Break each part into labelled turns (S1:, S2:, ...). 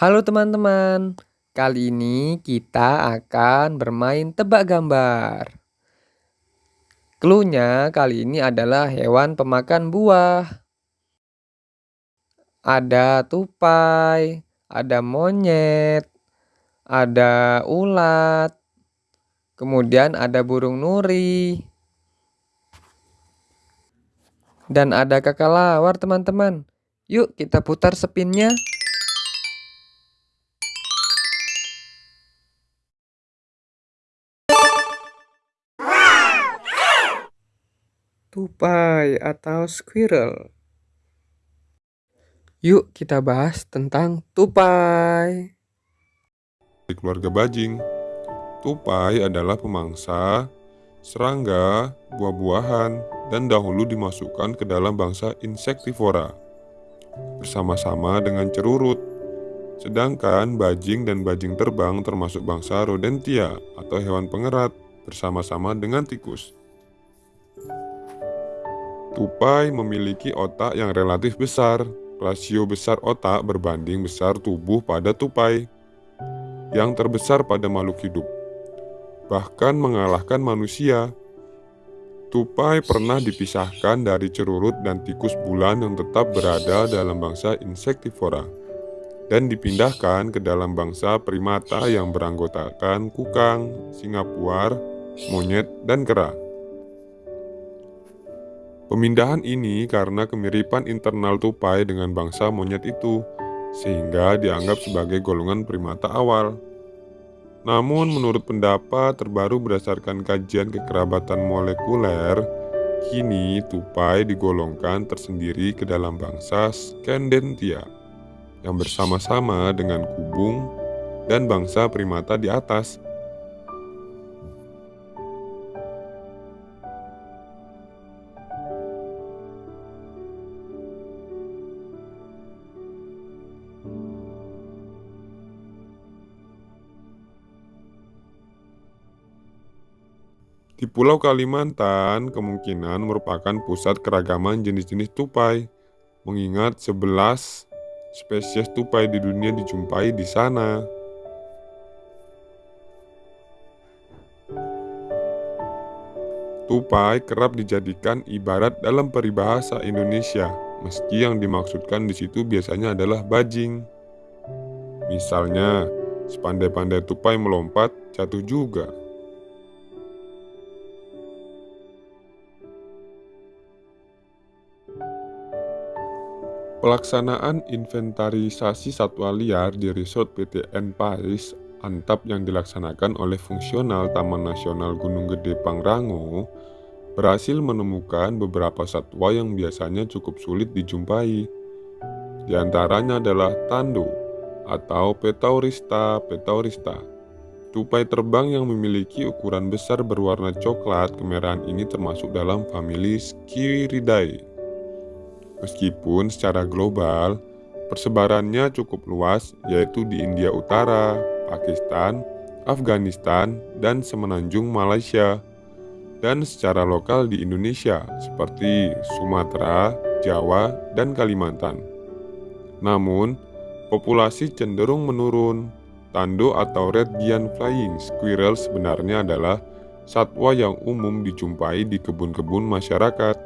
S1: Halo teman-teman, kali ini kita akan bermain tebak gambar. Cluenya kali ini adalah hewan pemakan buah. Ada tupai, ada monyet, ada ulat, kemudian ada burung nuri, dan ada kakalawar teman-teman. Yuk kita putar spinnya. Tupai atau squirrel. Yuk kita bahas tentang tupai.
S2: Di keluarga bajing, tupai adalah pemangsa, serangga, buah-buahan, dan dahulu dimasukkan ke dalam bangsa insektivora bersama-sama dengan cerurut. Sedangkan bajing dan bajing terbang termasuk bangsa rodentia atau hewan pengerat bersama-sama dengan tikus. Tupai memiliki otak yang relatif besar. Rasio besar otak berbanding besar tubuh pada tupai, yang terbesar pada makhluk hidup, bahkan mengalahkan manusia. Tupai pernah dipisahkan dari cerurut dan tikus bulan yang tetap berada dalam bangsa insektivora dan dipindahkan ke dalam bangsa primata yang beranggotakan kukang, singa puar, monyet, dan kera. Pemindahan ini karena kemiripan internal tupai dengan bangsa monyet itu, sehingga dianggap sebagai golongan primata awal. Namun menurut pendapat terbaru berdasarkan kajian kekerabatan molekuler, kini tupai digolongkan tersendiri ke dalam bangsa Scandentia yang bersama-sama dengan kubung dan bangsa primata di atas Di Pulau Kalimantan kemungkinan merupakan pusat keragaman jenis-jenis tupai, mengingat 11 spesies tupai di dunia dijumpai di sana. Tupai kerap dijadikan ibarat dalam peribahasa Indonesia, meski yang dimaksudkan di situ biasanya adalah bajing. Misalnya, sepandai-pandai tupai melompat, jatuh juga. Pelaksanaan inventarisasi satwa liar di Resort PTN Paris Antap yang dilaksanakan oleh fungsional Taman Nasional Gunung Gede Pangrango berhasil menemukan beberapa satwa yang biasanya cukup sulit dijumpai. Di antaranya adalah tando atau Petaurista petaurista. Tupai terbang yang memiliki ukuran besar berwarna coklat kemerahan ini termasuk dalam famili Skiridae. Meskipun secara global, persebarannya cukup luas yaitu di India Utara, Pakistan, Afghanistan, dan semenanjung Malaysia. Dan secara lokal di Indonesia seperti Sumatera, Jawa, dan Kalimantan. Namun, populasi cenderung menurun. Tando atau red giant flying squirrel sebenarnya adalah satwa yang umum dijumpai di kebun-kebun masyarakat.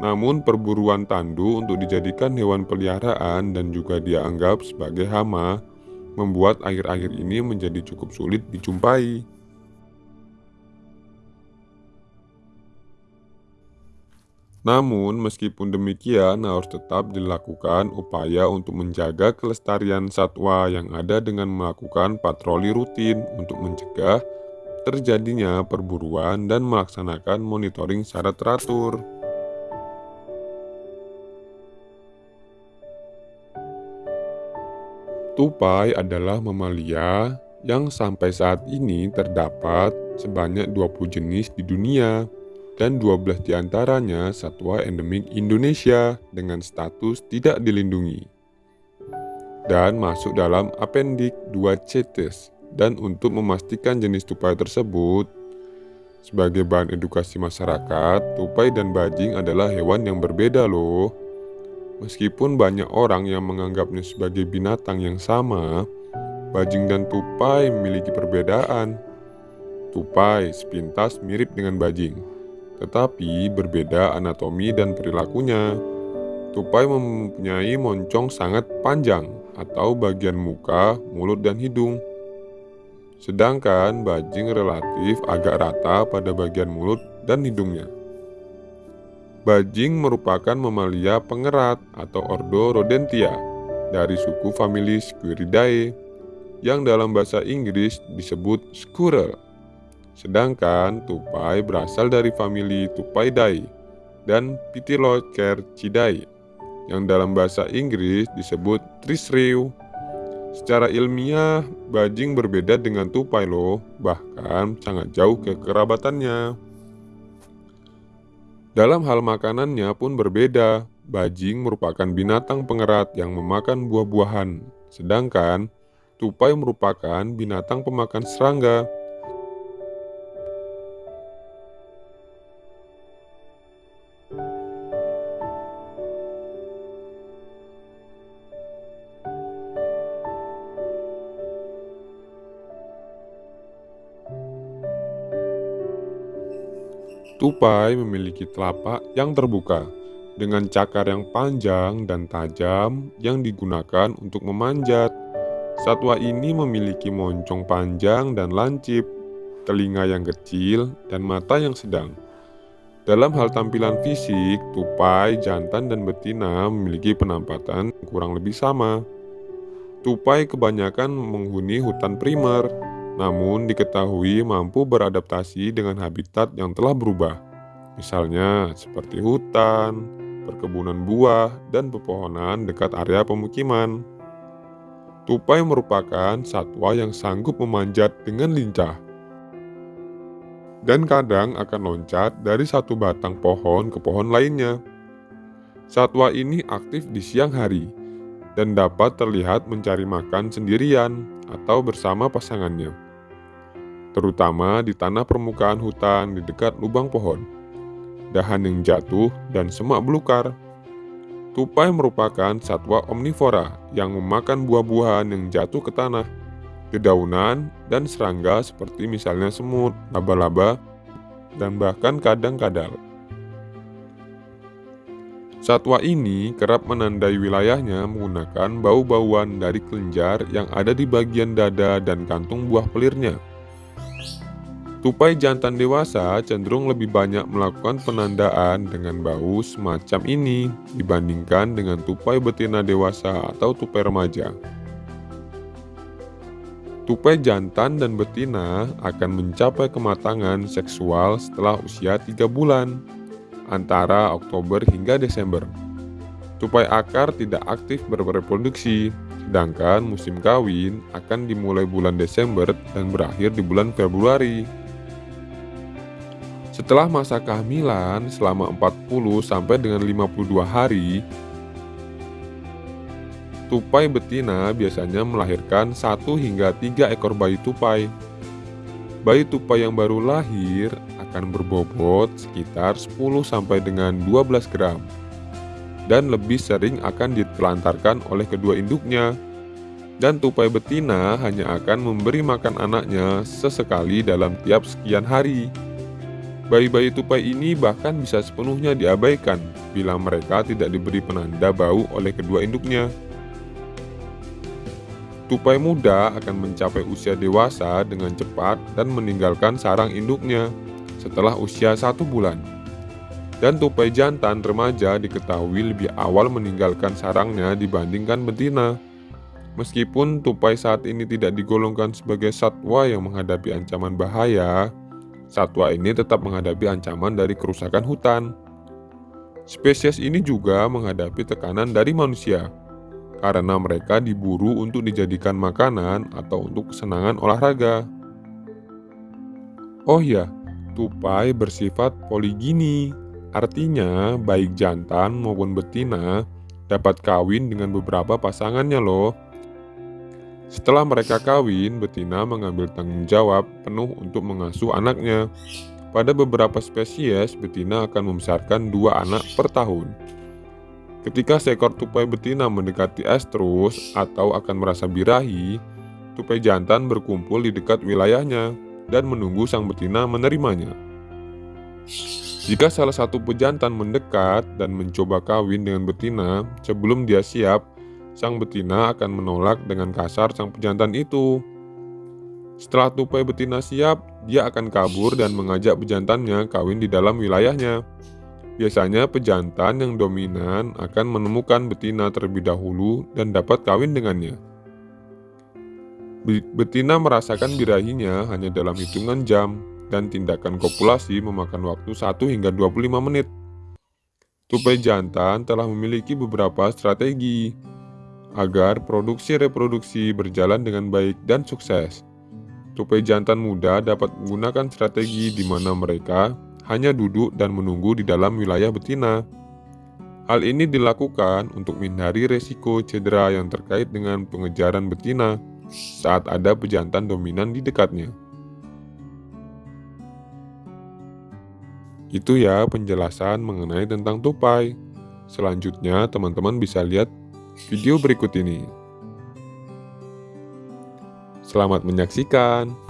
S2: Namun perburuan tandu untuk dijadikan hewan peliharaan dan juga dianggap sebagai hama membuat akhir-akhir ini menjadi cukup sulit dijumpai. Namun, meskipun demikian, harus tetap dilakukan upaya untuk menjaga kelestarian satwa yang ada dengan melakukan patroli rutin untuk mencegah terjadinya perburuan dan melaksanakan monitoring secara teratur. Tupai adalah mamalia yang sampai saat ini terdapat sebanyak 20 jenis di dunia dan 12 di antaranya satwa endemik Indonesia dengan status tidak dilindungi dan masuk dalam apendik 2 CETES. Dan untuk memastikan jenis tupai tersebut sebagai bahan edukasi masyarakat, tupai dan bajing adalah hewan yang berbeda loh Meskipun banyak orang yang menganggapnya sebagai binatang yang sama, bajing dan tupai memiliki perbedaan. Tupai sepintas mirip dengan bajing, tetapi berbeda anatomi dan perilakunya. Tupai mempunyai moncong sangat panjang atau bagian muka, mulut, dan hidung. Sedangkan bajing relatif agak rata pada bagian mulut dan hidungnya. Bajing merupakan mamalia pengerat atau ordo Rodentia dari suku famili Squiridae yang dalam bahasa Inggris disebut squirrel. Sedangkan tupai berasal dari famili Tupaidae dan Pitylocercidae yang dalam bahasa Inggris disebut trisriu. Secara ilmiah, bajing berbeda dengan tupai loh, bahkan sangat jauh kekerabatannya. Dalam hal makanannya pun berbeda. Bajing merupakan binatang pengerat yang memakan buah-buahan, sedangkan tupai merupakan binatang pemakan serangga. Tupai memiliki telapak yang terbuka dengan cakar yang panjang dan tajam yang digunakan untuk memanjat. Satwa ini memiliki moncong panjang dan lancip, telinga yang kecil, dan mata yang sedang. Dalam hal tampilan fisik, tupai, jantan, dan betina memiliki penampatan kurang lebih sama. Tupai kebanyakan menghuni hutan primer, namun diketahui mampu beradaptasi dengan habitat yang telah berubah, misalnya seperti hutan, perkebunan buah, dan pepohonan dekat area pemukiman. Tupai merupakan satwa yang sanggup memanjat dengan lincah dan kadang akan loncat dari satu batang pohon ke pohon lainnya. Satwa ini aktif di siang hari dan dapat terlihat mencari makan sendirian atau bersama pasangannya terutama di tanah permukaan hutan di dekat lubang pohon, dahan yang jatuh, dan semak belukar. Tupai merupakan satwa omnivora yang memakan buah-buahan yang jatuh ke tanah, dedaunan, dan serangga seperti misalnya semut, laba-laba, dan bahkan kadang kadal. Satwa ini kerap menandai wilayahnya menggunakan bau-bauan dari kelenjar yang ada di bagian dada dan kantung buah pelirnya. Tupai jantan dewasa cenderung lebih banyak melakukan penandaan dengan bau semacam ini dibandingkan dengan tupai betina dewasa atau tupai remaja. Tupai jantan dan betina akan mencapai kematangan seksual setelah usia 3 bulan, antara Oktober hingga Desember. Tupai akar tidak aktif berreproduksi, sedangkan musim kawin akan dimulai bulan Desember dan berakhir di bulan Februari. Setelah masa kehamilan selama 40 sampai dengan 52 hari, tupai betina biasanya melahirkan 1 hingga 3 ekor bayi tupai. Bayi tupai yang baru lahir akan berbobot sekitar 10 sampai dengan 12 gram dan lebih sering akan ditelantarkan oleh kedua induknya. Dan tupai betina hanya akan memberi makan anaknya sesekali dalam tiap sekian hari. Bayi-bayi tupai ini bahkan bisa sepenuhnya diabaikan bila mereka tidak diberi penanda bau oleh kedua induknya. Tupai muda akan mencapai usia dewasa dengan cepat dan meninggalkan sarang induknya setelah usia satu bulan. Dan tupai jantan remaja diketahui lebih awal meninggalkan sarangnya dibandingkan betina. Meskipun tupai saat ini tidak digolongkan sebagai satwa yang menghadapi ancaman bahaya, satwa ini tetap menghadapi ancaman dari kerusakan hutan. Spesies ini juga menghadapi tekanan dari manusia karena mereka diburu untuk dijadikan makanan atau untuk kesenangan olahraga. Oh ya, tupai bersifat poligini, artinya baik jantan maupun betina dapat kawin dengan beberapa pasangannya loh. Setelah mereka kawin, betina mengambil tanggung jawab penuh untuk mengasuh anaknya. Pada beberapa spesies, betina akan membesarkan dua anak per tahun. Ketika seekor tupai betina mendekati estrus atau akan merasa birahi, tupai jantan berkumpul di dekat wilayahnya dan menunggu sang betina menerimanya. Jika salah satu pejantan mendekat dan mencoba kawin dengan betina sebelum dia siap, sang betina akan menolak dengan kasar sang pejantan itu. Setelah tupai betina siap, dia akan kabur dan mengajak pejantannya kawin di dalam wilayahnya. Biasanya pejantan yang dominan akan menemukan betina terlebih dahulu dan dapat kawin dengannya. Betina merasakan birahinya hanya dalam hitungan jam dan tindakan kopulasi memakan waktu 1 hingga 25 menit. Tupai jantan telah memiliki beberapa strategi agar produksi reproduksi berjalan dengan baik dan sukses. Tupai jantan muda dapat menggunakan strategi di mana mereka hanya duduk dan menunggu di dalam wilayah betina. Hal ini dilakukan untuk menghindari resiko cedera yang terkait dengan pengejaran betina saat ada pejantan dominan di dekatnya. Itu ya penjelasan mengenai tentang tupai. Selanjutnya teman-teman bisa lihat video berikut ini. Selamat menyaksikan.